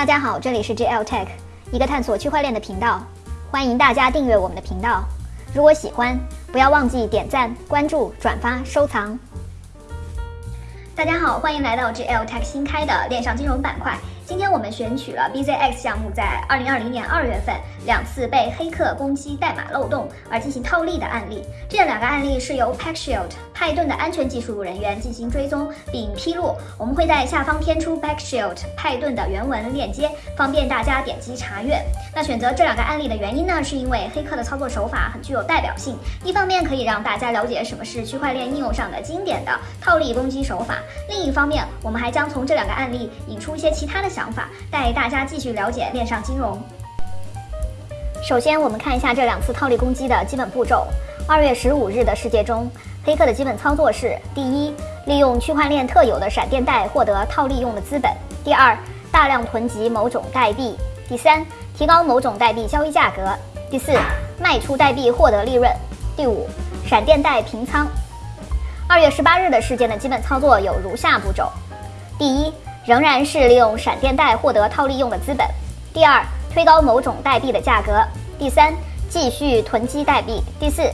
大家好，这里是 JL Tech，一个探索区块链的频道，欢迎大家订阅我们的频道。如果喜欢，不要忘记点赞、关注、转发、收藏。大家好，欢迎来到 JL Tech 新开的链上金融板块。今天我们选取了 BZX 项目在二零二零年二月份两次被黑客攻击代码漏洞而进行套利的案例。这两个案例是由 PackShield 派顿的安全技术人员进行追踪并披露。我们会在下方添出 Backshield 派顿的原文链接，方便大家点击查阅。那选择这两个案例的原因呢，是因为黑客的操作手法很具有代表性，一方面可以让大家了解什么是区块链应用上的经典的套利攻击手法，另一方面，我们还将从这两个案例引出一些其他的。想法带大家继续了解链上金融。首先，我们看一下这两次套利攻击的基本步骤。二月十五日的世界中，黑客的基本操作是：第一，利用区块链特有的闪电贷获得套利用的资本；第二，大量囤积某种代币；第三，提高某种代币交易价格；第四，卖出代币获得利润；第五，闪电贷平仓。二月十八日的事件的基本操作有如下步骤：第一。仍然是利用闪电贷获得套利用的资本。第二，推高某种代币的价格。第三，继续囤积代币。第四，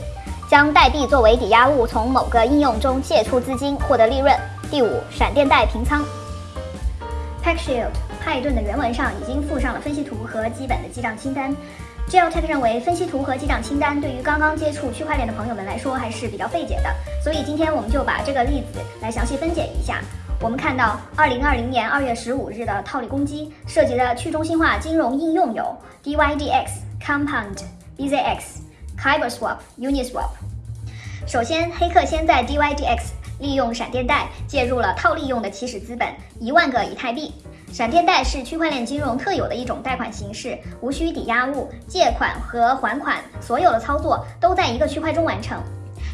将代币作为抵押物从某个应用中借出资金获得利润。第五，闪电贷平仓。PackShield 派顿的原文上已经附上了分析图和基本的记账清单。gel tech 认为，分析图和记账清单对于刚刚接触区块链的朋友们来说还是比较费解的，所以今天我们就把这个例子来详细分解一下。我们看到，二零二零年二月十五日的套利攻击涉及的去中心化金融应用有 DYDX、Compound、BZX、KyberSwap、Uniswap。首先，黑客先在 DYDX 利用闪电贷介入了套利用的起始资本一万个以太币。闪电贷是区块链金融特有的一种贷款形式，无需抵押物，借款和还款所有的操作都在一个区块中完成。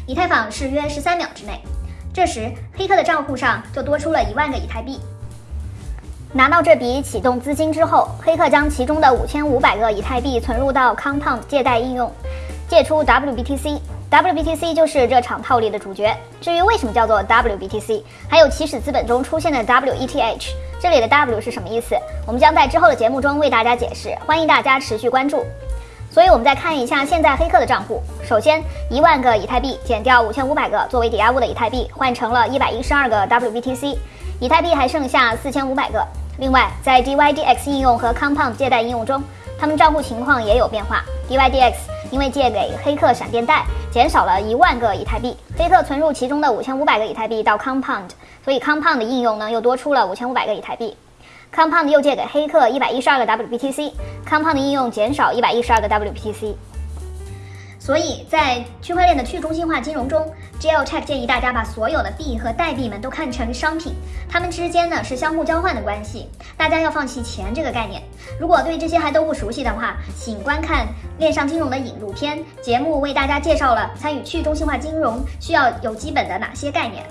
以太坊是约十三秒之内。这时，黑客的账户上就多出了一万个以太币。拿到这笔启动资金之后，黑客将其中的五千五百个以太币存入到 Compound 借贷应用，借出 WBTC。WBTC 就是这场套利的主角。至于为什么叫做 WBTC，还有起始资本中出现的 WETH，这里的 W 是什么意思？我们将在之后的节目中为大家解释。欢迎大家持续关注。所以，我们再看一下现在黑客的账户。首先，一万个以太币减掉五千五百个作为抵押物的以太币，换成了一百一十二个 WBTC，以太币还剩下四千五百个。另外，在 DYDX 应用和 Compound 借贷应用中，他们账户情况也有变化。DYDX 因为借给黑客闪电贷，减少了一万个以太币，黑客存入其中的五千五百个以太币到 Compound，所以 Compound 的应用呢又多出了五千五百个以太币。Compound 又借给黑客一百一十二个 WBTC，Compound 应用减少一百一十二个 WBTC。所以在区块链的去中心化金融中，GLTech 建议大家把所有的币和代币们都看成商品，它们之间呢是相互交换的关系。大家要放弃钱这个概念。如果对这些还都不熟悉的话，请观看链上金融的引入篇节目，为大家介绍了参与去中心化金融需要有基本的哪些概念。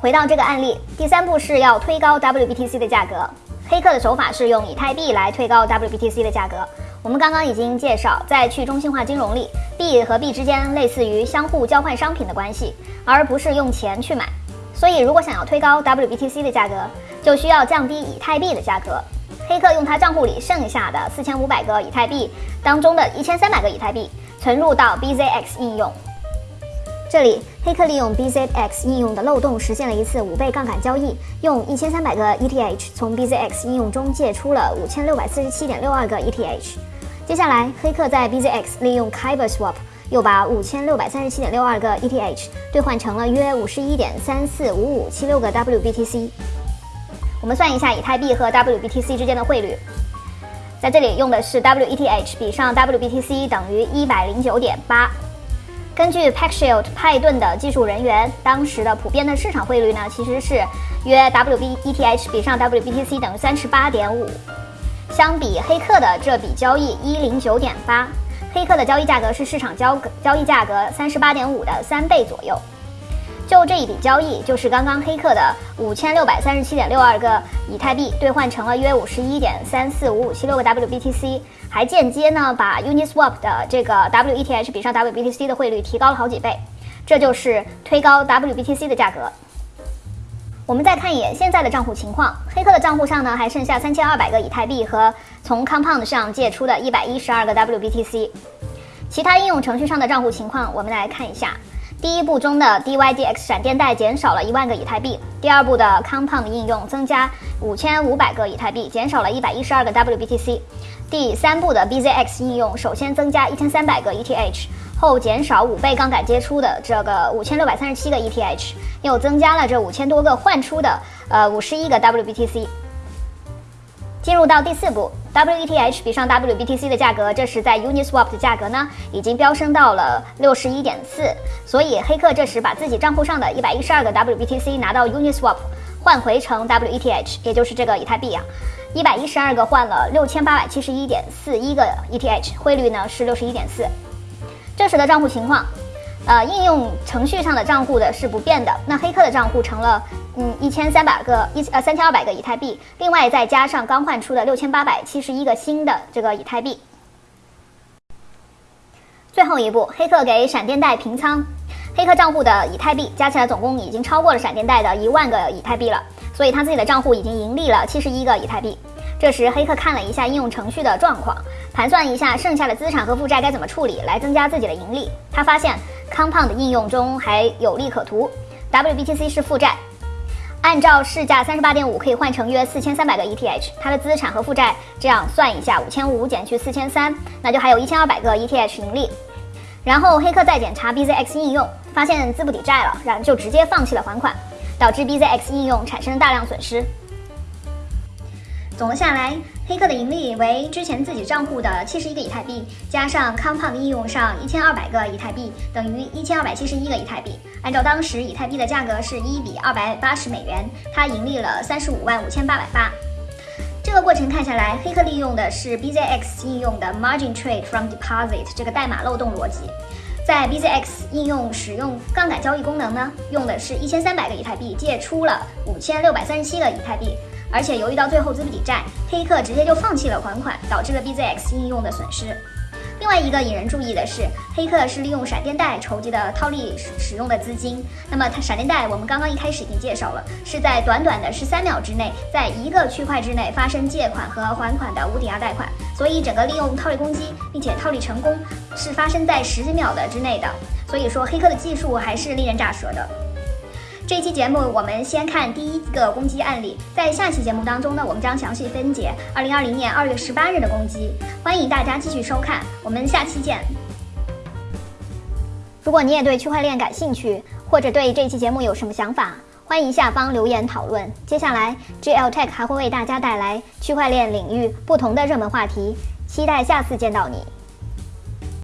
回到这个案例，第三步是要推高 WBTC 的价格。黑客的手法是用以太币来推高 WBTC 的价格。我们刚刚已经介绍，在去中心化金融里，币和币之间类似于相互交换商品的关系，而不是用钱去买。所以，如果想要推高 WBTC 的价格，就需要降低以太币的价格。黑客用他账户里剩下的四千五百个以太币当中的一千三百个以太币存入到 BZX 应用。这里，黑客利用 BZX 应用的漏洞实现了一次五倍杠杆交易，用一千三百个 ETH 从 BZX 应用中借出了五千六百四十七点六二个 ETH。接下来，黑客在 BZX 利用 KyberSwap 又把五千六百三十七点六二个 ETH 兑换成了约五十一点三四五五七六个 WBTC。我们算一下以太币和 WBTC 之间的汇率，在这里用的是 WETH 比上 WBTC 等于一百零九点八。根据 PackShield 派盾的技术人员，当时的普遍的市场汇率呢，其实是约 WBETH 比上 WBTC 等于三十八点五。相比黑客的这笔交易一零九点八，黑客的交易价格是市场交交易价格三十八点五的三倍左右。就这一笔交易，就是刚刚黑客的五千六百三十七点六二个以太币兑换成了约五十一点三四五五七六个 WBTC，还间接呢把 Uniswap 的这个 WETH 比上 WBTC 的汇率提高了好几倍，这就是推高 WBTC 的价格。我们再看一眼现在的账户情况，黑客的账户上呢还剩下三千二百个以太币和从 Compound 上借出的一百一十二个 WBTC。其他应用程序上的账户情况，我们来看一下。第一步中的 DYDX 闪电贷减少了一万个以太币，第二步的 Compound 应用增加五千五百个以太币，减少了一百一十二个 WBTC。第三步的 BZX 应用首先增加一千三百个 ETH。后减少五倍杠杆接出的这个五千六百三十七个 ETH，又增加了这五千多个换出的呃五十一个 WBTC。进入到第四步，WETH 比上 WBTC 的价格，这时在 Uniswap 的价格呢已经飙升到了六十一点四，所以黑客这时把自己账户上的一百一十二个 WBTC 拿到 Uniswap 换回成 WETH，也就是这个以太币啊，一百一十二个换了六千八百七十一点四一个 ETH，汇率呢是六十一点四。这时的账户情况，呃，应用程序上的账户的是不变的。那黑客的账户成了，嗯，一千三百个一呃三千二百个以太币，另外再加上刚换出的六千八百七十一个新的这个以太币。最后一步，黑客给闪电贷平仓，黑客账户的以太币加起来总共已经超过了闪电贷的一万个以太币了，所以他自己的账户已经盈利了七十一个以太币。这时，黑客看了一下应用程序的状况，盘算一下剩下的资产和负债该怎么处理来增加自己的盈利。他发现 Compound 应用中还有利可图，WBTC 是负债，按照市价三十八点五可以换成约四千三百个 ETH。它的资产和负债这样算一下，五千五减去四千三，那就还有一千二百个 ETH 盈利。然后黑客再检查 BZX 应用，发现资不抵债了，然后就直接放弃了还款，导致 BZX 应用产生大量损失。总的下来，黑客的盈利为之前自己账户的七十一个以太币，加上 Compound 应用上一千二百个以太币，等于一千二百七十一个以太币。按照当时以太币的价格是一比二百八十美元，它盈利了三十五万五千八百八。这个过程看下来，黑客利用的是 BZX 应用的 Margin Trade from Deposit 这个代码漏洞逻辑，在 BZX 应用使用杠杆交易功能呢，用的是一千三百个以太币借出了五千六百三十七个以太币。而且由于到最后资不抵债，黑客直接就放弃了还款，导致了 BZX 应用的损失。另外一个引人注意的是，黑客是利用闪电贷筹集的套利使用的资金。那么它闪电贷我们刚刚一开始已经介绍了，是在短短的十三秒之内，在一个区块之内发生借款和还款的无抵押贷款。所以整个利用套利攻击并且套利成功，是发生在十几秒的之内的。所以说黑客的技术还是令人咋舌的。这期节目我们先看第一个攻击案例，在下期节目当中呢，我们将详细分解二零二零年二月十八日的攻击。欢迎大家继续收看，我们下期见。如果你也对区块链感兴趣，或者对这期节目有什么想法，欢迎下方留言讨论。接下来，GL Tech 还会为大家带来区块链领域不同的热门话题，期待下次见到你。